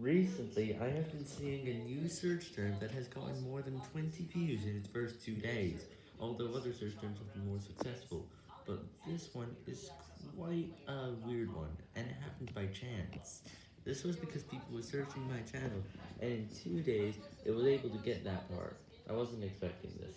Recently, I have been seeing a new search term that has gotten more than 20 views in its first two days, although other search terms have been more successful, but this one is quite a weird one, and it happened by chance. This was because people were searching my channel, and in two days, it was able to get that part. I wasn't expecting this.